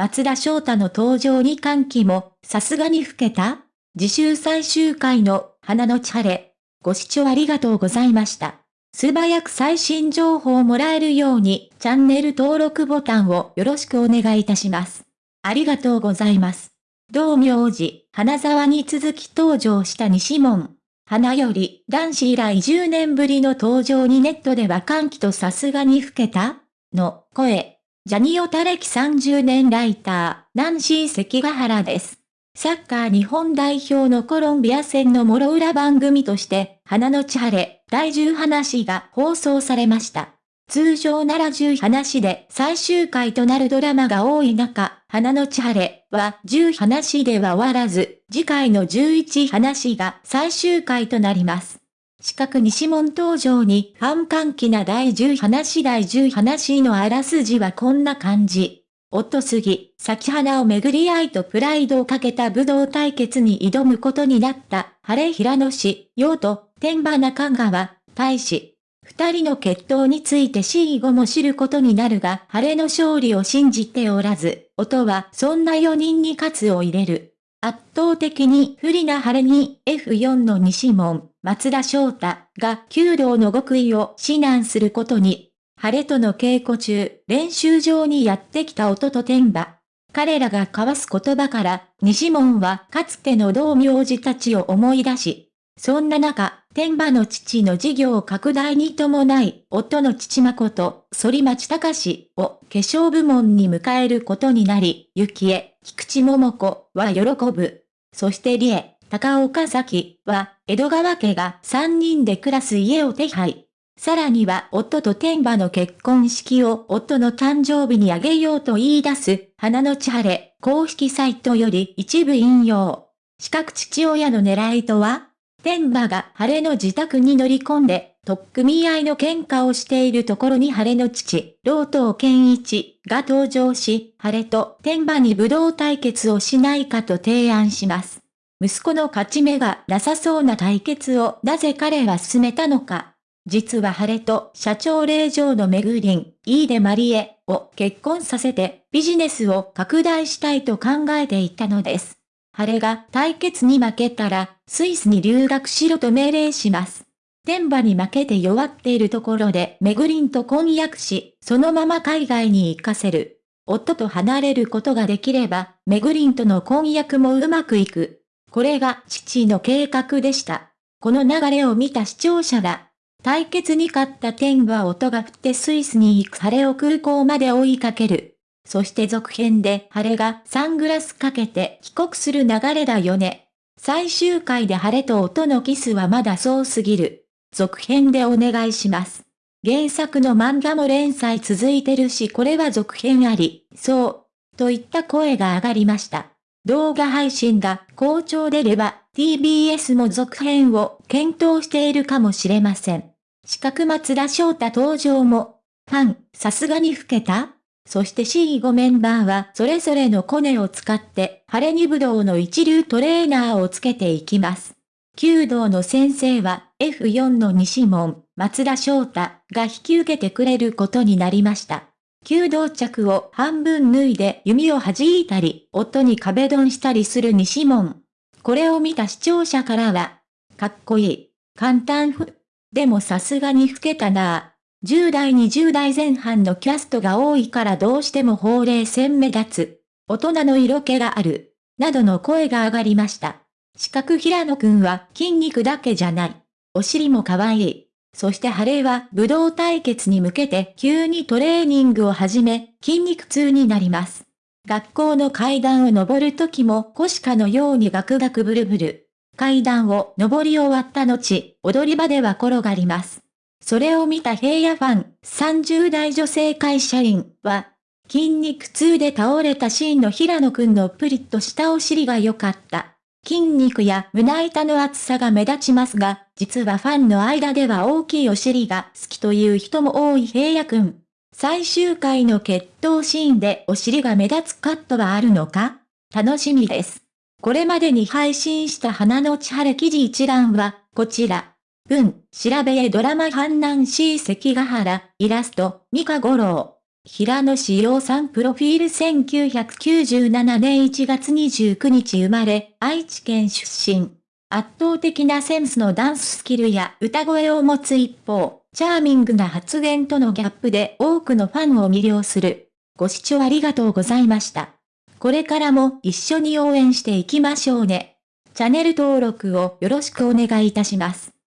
松田翔太の登場に歓喜も、さすがに老けた次週最終回の、花の千晴れ。ご視聴ありがとうございました。素早く最新情報をもらえるように、チャンネル登録ボタンをよろしくお願いいたします。ありがとうございます。同名字、花沢に続き登場した西門。花より男子以来10年ぶりの登場にネットでは歓喜とさすがに老けたの声。ジャニオタ歴30年ライター、ナンシー関ヶ原です。サッカー日本代表のコロンビア戦の諸裏番組として、花の千晴れ、第10話が放送されました。通常なら10話で最終回となるドラマが多い中、花の千晴れは10話では終わらず、次回の11話が最終回となります。四角西門登場に反歓喜な第10話第10話のあらすじはこんな感じ。夫杉、咲花を巡り合いとプライドをかけた武道対決に挑むことになった、晴れ平野氏、陽と、天馬中川、大使、二人の決闘について死後も知ることになるが、晴れの勝利を信じておらず、音はそんな4人に勝つを入れる。圧倒的に不利な晴れに F4 の西門、松田翔太が弓道の極意を指南することに、晴れとの稽古中、練習場にやってきた音と天馬。彼らが交わす言葉から、西門はかつての同名字たちを思い出し、そんな中、天馬の父の事業拡大に伴い、夫の父誠、反町隆を化粧部門に迎えることになり、幸恵、菊池桃子は喜ぶ。そして理恵、高岡崎は、江戸川家が3人で暮らす家を手配。さらには夫と天馬の結婚式を夫の誕生日にあげようと言い出す、花の千晴れ、公式サイトより一部引用。四角父親の狙いとは天馬が晴れの自宅に乗り込んで、特組合の喧嘩をしているところに晴れの父、老頭健一が登場し、晴れと天馬に武道対決をしないかと提案します。息子の勝ち目がなさそうな対決をなぜ彼は進めたのか。実は晴れと社長令嬢のめぐりん、イーデマリエを結婚させてビジネスを拡大したいと考えていたのです。晴れが対決に負けたら、スイスに留学しろと命令します。天馬に負けて弱っているところでメグリンと婚約し、そのまま海外に行かせる。夫と離れることができれば、メグリンとの婚約もうまくいく。これが父の計画でした。この流れを見た視聴者が、対決に勝った天は音が降ってスイスに行く晴れを空港まで追いかける。そして続編で晴れがサングラスかけて帰国する流れだよね。最終回で晴れと音のキスはまだそうすぎる。続編でお願いします。原作の漫画も連載続いてるしこれは続編あり、そう、といった声が上がりました。動画配信が好調でれば TBS も続編を検討しているかもしれません。四角松田翔太登場も、ファン、さすがに老けた？そして C5 メンバーはそれぞれのコネを使って晴れに武道の一流トレーナーをつけていきます。弓道の先生は F4 の西門、松田翔太が引き受けてくれることになりました。弓道着を半分脱いで弓を弾いたり、夫に壁ドンしたりする西門。これを見た視聴者からは、かっこいい、簡単ふ、でもさすがに老けたなぁ。10代20代前半のキャストが多いからどうしても法令線目立つ。大人の色気がある。などの声が上がりました。四角平野くんは筋肉だけじゃない。お尻も可愛い。そして晴れは武道対決に向けて急にトレーニングを始め、筋肉痛になります。学校の階段を登る時も腰かのようにガクガクブルブル。階段を登り終わった後、踊り場では転がります。それを見た平野ファン、30代女性会社員は、筋肉痛で倒れたシーンの平野くんのプリッとしたお尻が良かった。筋肉や胸板の厚さが目立ちますが、実はファンの間では大きいお尻が好きという人も多い平野くん。最終回の決闘シーンでお尻が目立つカットはあるのか？楽しみです。これまでに配信した花の千晴記事一覧は、こちら。文、調べへドラマ阪南 C 関ヶ原、イラスト、三河五郎。平野志陽さんプロフィール1997年1月29日生まれ、愛知県出身。圧倒的なセンスのダンススキルや歌声を持つ一方、チャーミングな発言とのギャップで多くのファンを魅了する。ご視聴ありがとうございました。これからも一緒に応援していきましょうね。チャンネル登録をよろしくお願いいたします。